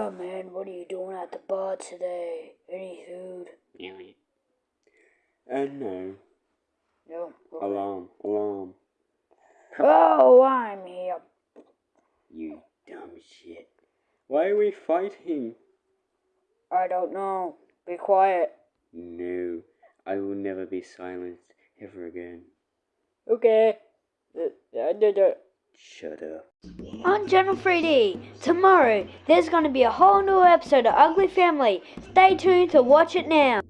Oh man, what are you doing at the bar today? Any food? Really? Uh, no. No. okay. Alarm, alarm. Oh, I'm here. You dumb shit. Why are we fighting? I don't know. Be quiet. No, I will never be silenced ever again. Okay. Uh, I did it. Shut up. On Channel 3D, tomorrow there's going to be a whole new episode of Ugly Family. Stay tuned to watch it now.